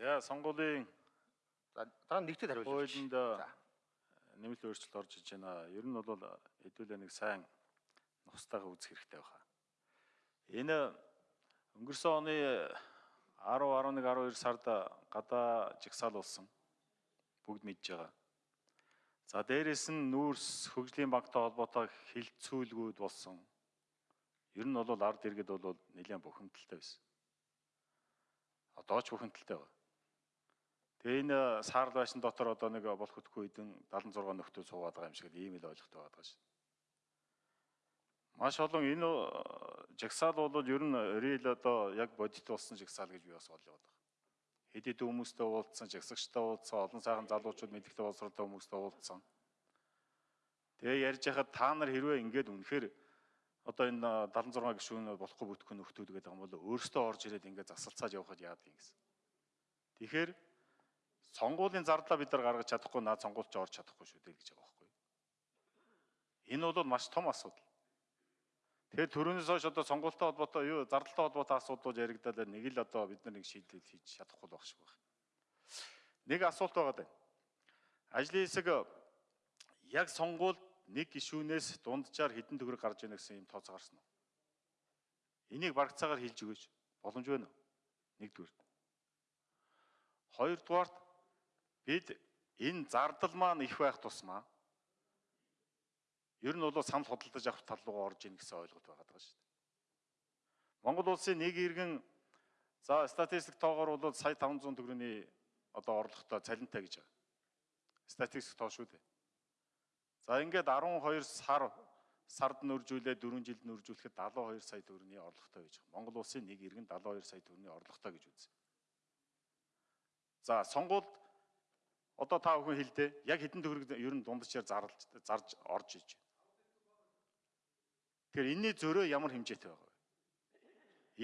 За сонгуулийн дараа нь нэгтэд хариулж хуулинд нэмэлт өөрчлөлт орж иж байна. Ер нь бол хэдүүлээ нэг сайн нустайгаа үзэх хэрэгтэй байна. Энэ өнгөрсөн оны 10, 11, 12 сард гадаа жигсаал болсон. Бүгд мэдж байгаа. За дээрэс нь нүүрс хөгжлийн банктай холбоотой хилцүүлгүүд болсон. Ер нь бол ард иргэд бол нэлээд бухимдалтай байсан. Одоо ч бухимдалтай байна. Тэгээ энэ саарл байшин дотор одоо нэг болох хөтгөө хэдэн 76 нөхдөө суугаад байгаа юм шиг ийм л ойлголт байгаа шүү. Маш олон энэ э, жагсаал бол ер нь рил одоо яг бодит болсон жагсаал гэж би бас олж байгаа. Хэд хэд хүмүүстэй уулзсан, жагсагчтай уулзсан, олон сайхан залуучууд мэдээлэлтэй боловсролтой хүмүүстэй уулзсан. Тэгээ ярьж хахад та нар хэрвээ ингэж үнэхээр одоо энэ 76 гишүүн болохгүй бүтгэх нөхдүүд гэдэг юм бол өөрсдөө орж ирээд ингээд засалцаад явхад яадаг юм гэсэн. Тэгэхээр сонгуулийн зардлаа бид нар гаргаж чадахгүй наад сонгуульч орж чадахгүй шүү дээ гэж байгаа байхгүй. Энэ бол маш том асуудал. Тэгэхээр төрөөс хойш одоо сонгуультай холбоотой юу зардалтай холбоотой асуудлууд яригдаад нэг л одоо бид нар нэг шийдэл хийж чадахгүй байх шиг байна. Нэг асуулт байгаа даа. Ажлын хэсэг яг сонгуульд нэг гишүүнээс дунджаар хэдэн төгрөг гарч ийнэ гэсэн юм тооцоо гарсан уу? Энийг барагцаагаар хэлж өгөөч. Боломж байна уу? Нэгдүгээр. Хоёрдугаарт бид энэ зардал маань их байх тусмаа ер нь бол санал худалдаж авах тал руу орж ийн гэсэн ойлголт байгаа даа шүү дээ. Монгол улсын нэг иргэн за статистик тоогоор бол сая 500 төгрөгийн одоо орлоготой цалинтай гэж байгаа. Статистик тоо шүү дээ. За ингээд 12 сар сард нөржүүлээ 4 жилд нөржүүлэхэд 72 сая төгрөгийн орлоготой гэж байгаа. Монгол улсын нэг иргэн 72 сая төгрөгийн орлоготой гэж үзье. За сонгуульд одоо та бүхэн хэлдэ яг хэдэн төгрөг ер нь дундчаар зарлж зарж орж иж. Тэгэхээр энэний зөрөө ямар хэмжээтэй байгаа вэ?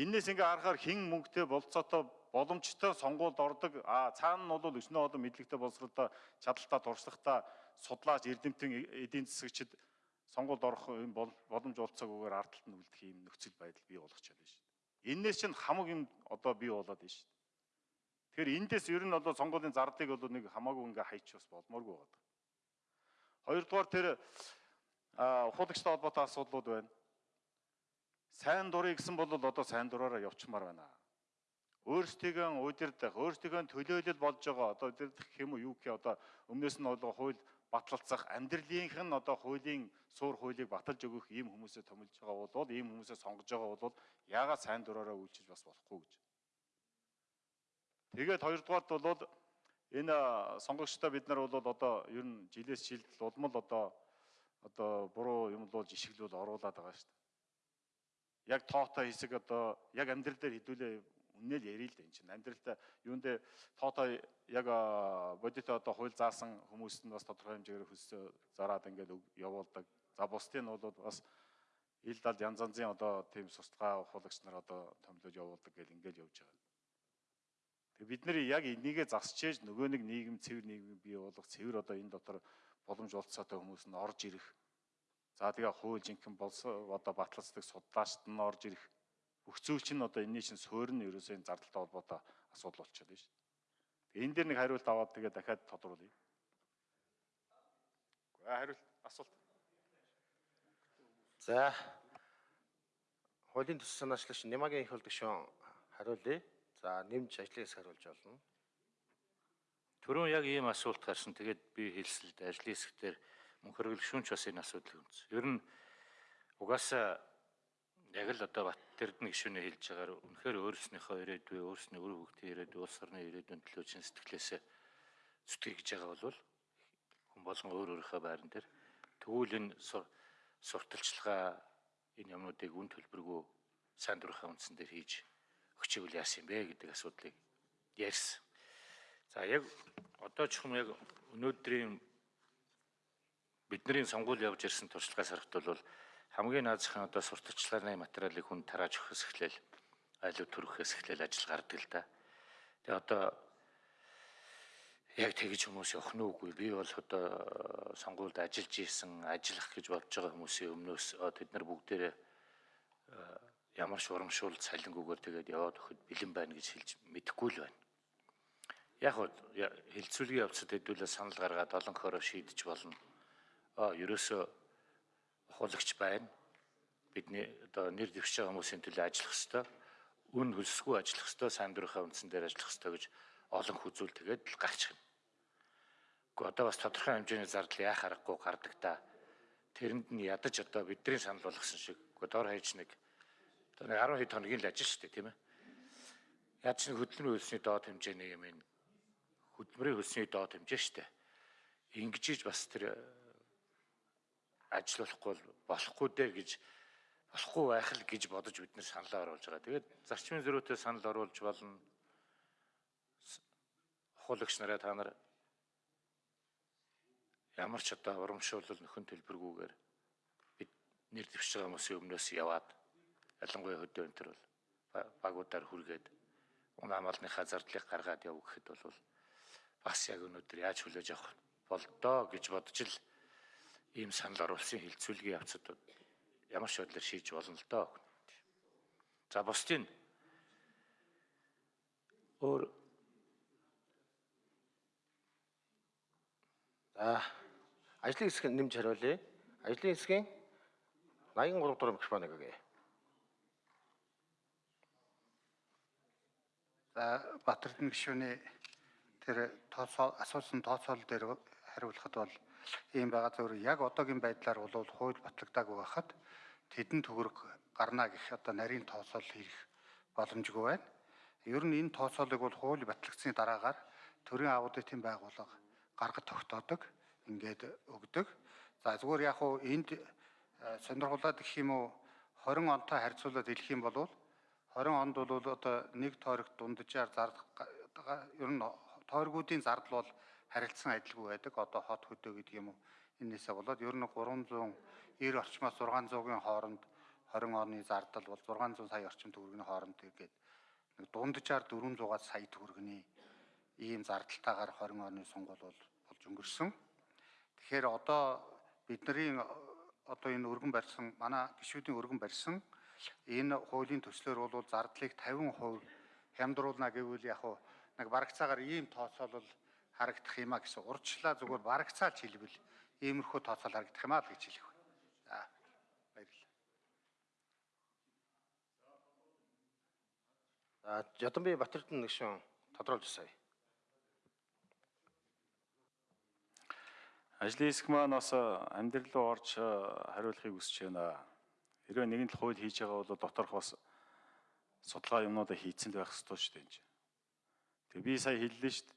Энээс ингээ харахаар хэн мөнгөтэй болцоотой боломжтой сонгуульд ордог а цаана нь бол өснөө олон мэдлэгтэй боловсролтой чадaltaа туршлагатай судлаач эрдэмтэн эдийн засагчид сонгуульд орох юм боломж олцоогүйгээр ард талд нь үлдэх юм нөхцөл байдал бий болгох чадна шүү дээ. Энээс чинь хамаг юм одоо бий болоод байна шүү дээ. Тэгэхээр эндээс ер нь одоо сонгуулийн зардлыг бол нэг хамаагүй ингээ хайч бас болмооргүй байгаа. Хоёрдугаар тэр ухуулагчтай холбоотой асуудлууд байна. Сайн дурыг гэсэн бол одоо сайн дураараа явчмаар байна. Өөрсдийгөө удирдах, өөрсдийгөө төлөөлөл болж байгаа одоо удирдах юм уу юу гэх одоо өмнөөс нь бол хууль батлалцах амьдралынх нь одоо хуулийн суур хуулийг баталж өгөх ийм хүмүүсээ томилж байгаа бол ийм хүмүүсээ сонгож байгаа бол яагаад сайн дураараа үйлчилж бас болохгүй гэж Тэгээд хоёрдугаарт бол энэ сонгогчтой бид нар бол одоо ер нь жилээс жилд улмал одоо одоо буруу юм болж ишиглүүл оруулаад байгаа шүү дээ. Яг тоотой хэсэг одоо яг амьдрал дээр хідүүлээ үнээл ярил л дээ чинь амьдралтай юундэ тоотой яг бодит одоо хууль заасан хүмүүст нь бас тодорхой хэмжээгээр хөсөө зараад ингээд явуулдаг. За бусдын нь бол бас ил дал янз янзын одоо тийм сустгаа ухуулагч нар одоо томилож явуулдаг гэл ингээд явж байгаа. Тэгээ бид нэр яг энийгээ засчээж нөгөө нэг нийгэм цэвэр нийгэм бий болгох цэвэр одоо энэ дотор боломж олцоотой хүмүүс нь орж ирэх. За тэгээ хууль жинхэнэ болсон одоо батлацдаг судлаачд нь орж ирэх. Бүх зүйл чинь одоо энэний шин суурь нь ерөөсөө зардалтай холбоотой асуудал болчиход байна шүү дээ. Энэ дээр нэг хариулт аваад тэгээ дахиад тодруулъя. Хариулт асуулт. За хуулийн төсөл санаачлагч Нямагийн их хол гишүүн хариулъя. За нэмж ажлын хэсэг хариулж болно. Түрүүн яг ийм асуулт гарсан. Тэгээд би хэлсэлд ажлын хэсгээр мөн хөргөлшүүнч бас энэ асуудлыг үнс. Ер нь угаасаа яг л одоо Баттэрдэн гишүүнээ хэлж байгаагаар үнэхээр өөрснийхөө ирээдүй, өөрсний өр хөвгтийн ирээдүй, улс орны ирээдүйн төлөө чин сэтгэлээсээ зүтгэж байгаа бол хүн болгон өөр өөрийнхөө байран дээр тэгвэл энэ сурталчилгаа энэ юмнуудыг үн төлбөргүй сайн дурынхаа үндсэн дээр хийж өгчөөгөл яасан юм бэ гэдэг асуудлыг ярьсан. За яг одоо ч юм яг өнөөдрийн бидний сонгуул явж ирсэн туршлагаас харахад бол хамгийн наазахын одоо сурталчлагын материалыг хүн тарааж өгөхөөс эхлээл айлуу төрөхөөс эхлээл ажил гардаг л да. Тэгээ одоо яг тэгж хүмүүс явах нь үгүй. Би бол одоо сонгуульд ажиллаж исэн, ажиллах гэж бодож байгаа хүмүүсийн өмнөөс тэд нар бүгдээрээ ямар ч урамшуул цалингүйгээр тэгээд яваад өгөхөд бэлэн байна гэж хэлж мэдэхгүй л байна. яг хөө хилцүүлгийн явцад хэдүүлээ санал гаргаад олон хороо шийдэж болно. Аа ерөөсөө ухуулагч байна. Бидний одоо нэр байгаа хүмүүсийн төлөө ажиллах ёстой. Үн хөлсгүй ажиллах ёстой, сайн дурынхаа үндсэн дээр ажиллах ёстой гэж олон хүзүүл тэгээд л гарч ирнэ. Гэхдээ одоо бас тодорхой хэмжээний зардал яах аргагүй гардаг та. Тэрэнд нь ядаж одоо бидний санал болгосон шиг. Дор хаяж нэг одоо нэг 10 хэд хоногийн л ажил шүү дээ, тийм ээ. Яаж ч хөдөлмөрийн хөлсний доод хэмжээний юм энэ хөдөлмөрийн хөлсний доод хэмжээ шүү дээ. Ингэж бас тэр ажиллахгүй болохгүй дээ гэж болохгүй байх л гэж бодож бид нэр саналаа оруулж байгаа. Тэгээд зарчмын зөрүүтэй санал оруулж болно. Ухуулагч нараа та нар ямар ч одоо урамшуулал нөхөн төлбөргүйгээр бид нэр дэвшиж байгаа хүмүүсийн өмнөөс яваад ялангуяа хөдөө энэ төр бол багуудаар хүргээд унаамалныхаа зардлыг гаргаад яв гэхэд бол бас яг өнөөдөр яаж хүлээж авах болдоо гэж бодож л ийм санал оруулсан хилцүүлгийн явцад ямар ч байдлаар шийдэж болно л доо. За бусдын өөр За ажлын хэсэг нэмж хариулъя. Ажлын хэсгийн 83 дугаар микрофон өгье. Батэрдэн гишүүний тэр тооцоо асуусан тооцоол дээр хариулахад бол ийм байгаа зөвөр яг одоогийн байдлаар бол хууль батлагдаагүй байхад тэдэн төгрөг гарна гэх одоо нарийн тооцоол хийх боломжгүй байна. Ер нь энэ тооцоолыг бол хууль батлагдсны дараагаар төрийн аудитын байгууллага гаргаж тогтоодог, ингээд өгдөг. За зүгээр яг уу энд сонирхолтой гэх юм уу 20 онтой харьцуулаад хэлэх юм бол 20 онд бол одоо нэг тойрогт дунджаар зардал ер нь тойргуудын зардал бол харилцсан адилгүй байдаг. Одоо хот хөдөө гэдэг юм уу. Энээсээ болоод ер нь 390 орчмоос 600-ийн хооронд 20 оны зардал бол 600 сая орчим төгрөгийн хооронд тэгээд нэг дунджаар 400-аас сая төгрөгийн ийм зардалтайгаар 20 оны сонгуул бол болж өнгөрсөн. Тэгэхээр одоо бидний одоо энэ өргөн барьсан манай гишүүдийн өргөн барьсан энэ хуулийн төслөөр бол зардлыг 50% хямдруулна гэвэл яг хуу нэг барагцаагаар ийм тооцоолол харагдах юмаа гэсэн урдчлаа зүгээр барагцаалж хэлбэл иймэрхүү тооцоол харагдах юмаа л гэж хэлэх байна. За баярлалаа. За Жодонбай Батэрдэн нэгшин тодруулж сая. Ажлын хэсэг маань бас амьдрал руу орж хариулахыг хүсэж байна. Хэрвээ нэгэн л хууль хийж байгаа бол доторх бас судалгаа юмнуудаа хийцэн байх ёстой шүү дээ. Тэгээ би сая хэллээ шүү дээ.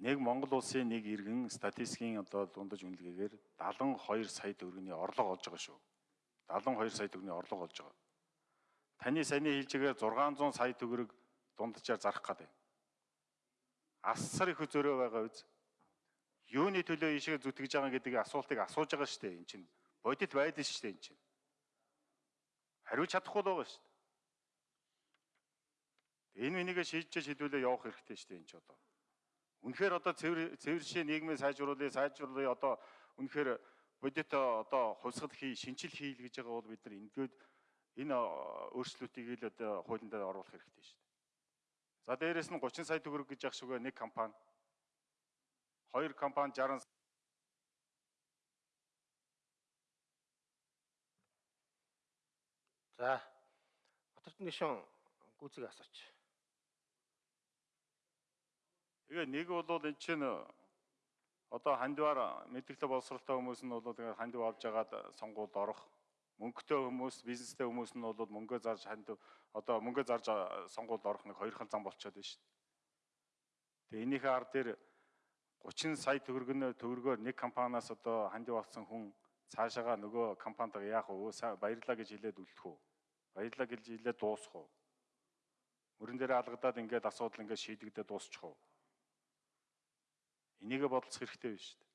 Нэг Монгол улсын нэг иргэн статистикийн одоо дундаж үнэлгээгээр 72 сая төгрөгийн орлого олж байгаа шүү. 72 сая төгрөгийн орлого олж байгаа. Таны саяны хэлжээгээр 600 сая төгрөг дунджаар зарах гэдэг. Асар их зөрөө байгаа үз. Юуны төлөө ийшээ зүтгэж байгаа гэдэг асуултыг асууж байгаа шүү дээ. Энд чинь бодит байдал шүү дээ энэ чинь хариулж чадахгүй л байгаа шүү дээ. Энэ минийгээ шийдэж шийдвүлээ явах хэрэгтэй шүү дээ энэ ч одоо. Үнэхээр одоо цэвэр цэвэршээ нийгмээ сайжруулъя, сайжруулъя одоо үнэхээр бодит одоо хувьсгал хий, шинжил хийл гэж байгаа бол бид нар ингээд энэ өөрчлөлтийг л одоо хуулинд оруулах хэрэгтэй шүү дээ. За дээрэс нь 30 сая төгрөг гэж явах шүүгээ нэг компани хоёр компани 60 За Батэрдэн гишүүн гүцэг асууч. Тэгээ нэг бол эн чинь одоо хандиваар мэдээлэл боловсралтай хүмүүс нь бол тэгээ хандив авж агаад сонгуульд орох мөнгөтэй хүмүүс, бизнестэй хүмүүс нь бол мөнгөө зарж хандив одоо мөнгөө зарж сонгуульд орох нэг хоёрхан зам болчиход байна шүү дээ. Тэгээ энийхээ ар дээр 30 сая төгрөгнө төгрөгөөр нэг компаниас одоо хандив авсан хүн цаашаага нөгөө компанитайгаа яах вэ? Баярлаа гэж хэлээд үлдэх үү? Баярлаа гэлж илээ дуусах уу? Мөрөн дээр алгадаад ингээд асуудал ингээд шийдэгдээ дуусчих уу? Энийг бодолцох хэрэгтэй биш шүү дээ.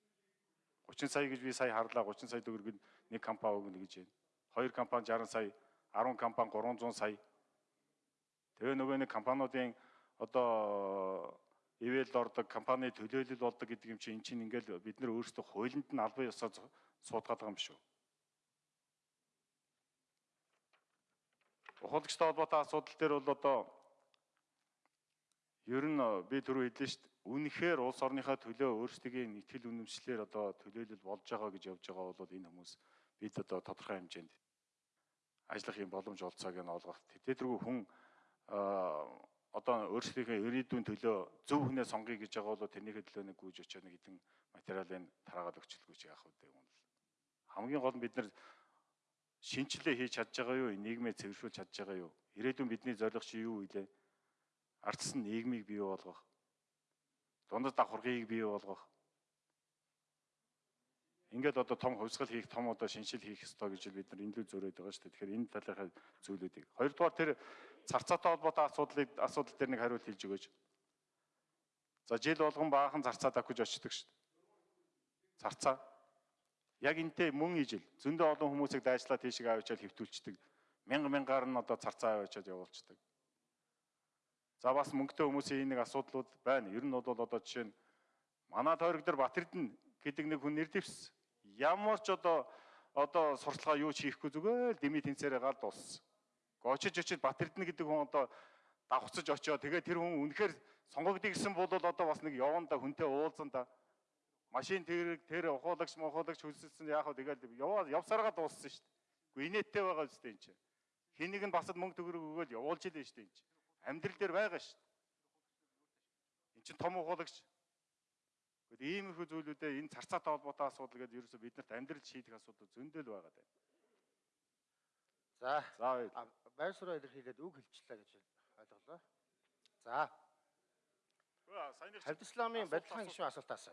30 сая гэж би сая харлаа 30 сая төгрөг нэг компани өгнө гэж байна. Хоёр компани 60 сая, 10 компани 300 сая. Тэгээ нөгөө нэг компаниудын одоо ивэлд ордог компани төлөөлөл болдог гэдэг юм чинь эн чинь ингээл бид нар өөрсдөө хуулинд нь албан ёсоо суудгаад байгаа юм шүү. Ухуулагчтай холбоотой асуудал дээр бол одоо Ер нь би түрүү хэллээ шүү дээ. Үнэхээр улс орныхаа төлөө өөрсдийн итгэл үнэмшлэр одоо төлөөлөл болж байгаа гэж явж байгаа бол энэ хүмүүс бид одоо тодорхой хэмжээнд ажиллах юм боломж олцоог нь олгох. Тэдэргүй хүн одоо өөрсдийнхөө ирээдүйн төлөө зөв хүнээ сонгоё гэж байгаа бол тэрнийхээ төлөө нэг гүйж очиод нэг хэдэн материалын тараагаад өгчлгүй чи яах вэ гэх юм бол хамгийн гол нь бид нар шинчлээ хийж чадж байгаа юу нийгмээ цэвэршүүлж чадж байгаа юу ирээдүйн бидний зорилго чи юу вэ ардсан нийгмийг бий болгох дундад давхаргыг бий болгох ингээд одоо том хувьсгал хийх том одоо шинжил хийх ёстой гэж бид нар эндүү зөрөөд байгаа шүү дээ. Тэгэхээр энэ талынхаа зүйлүүдийг. Хоёрдугаар тэр зарцаатай холбоотой асуудлыг асуудал дээр нэг хариулт хэлж өгөөч. За жил болгон баахан зарцаа давхиж очдөг шүү дээ. Зарцаа. Яг энтэй мөн ижил зөндөө олон хүмүүсийг дайчлаад тийшээ авчаал хөвтүүлчдэг. Мянга мянгаар нь одоо зарцаа аваачаад явуулцдаг. За бас мөнгөтэй хүмүүсийн нэг асуудлууд байна. Ер нь бол одоо жишээ нь манай тойрог дээр Батэрдэн гэдэг нэг хүн нэр дэвс. Ямар ч одоо одоо сурталгаа юу ч хийхгүй зүгээр л дими тэнцээрээ гал дууссан. Очиж очиж Батэрдэн гэдэг хүн одоо давхцаж очиод тэгээ тэр хүн үнэхээр сонгогдъё гэсэн бол одоо бас нэг яванда хүнтэй уулзсан да. Машин тэр тэр ухуулагч мохуулагч хөлсөлсөн яах вэ тэгэл яваа явсараа дууссан шүү дээ. Гэхдээ инээдтэй байгаа үстэй энэ чинь. Хэнийг нь басад мөнгө төгрөг өгөөл явуулж илээ шүү дээ энэ чинь. Амьдрал дээр байгаа шүү дээ. Энд чинь том ухуулагч Гэхдээ иймэрхүү зүйлүүдээ энэ царцаатай холбоотой асуудал гэдэг ерөөсөө биднэрт амьдрал шийдэх асуудал зөндөл байгаа даа. За За байр сураа илэрхийлээд үг хэлчихлээ гэж ойлголоо. За Хавд исламын асуулт. гишүүн асуултаас.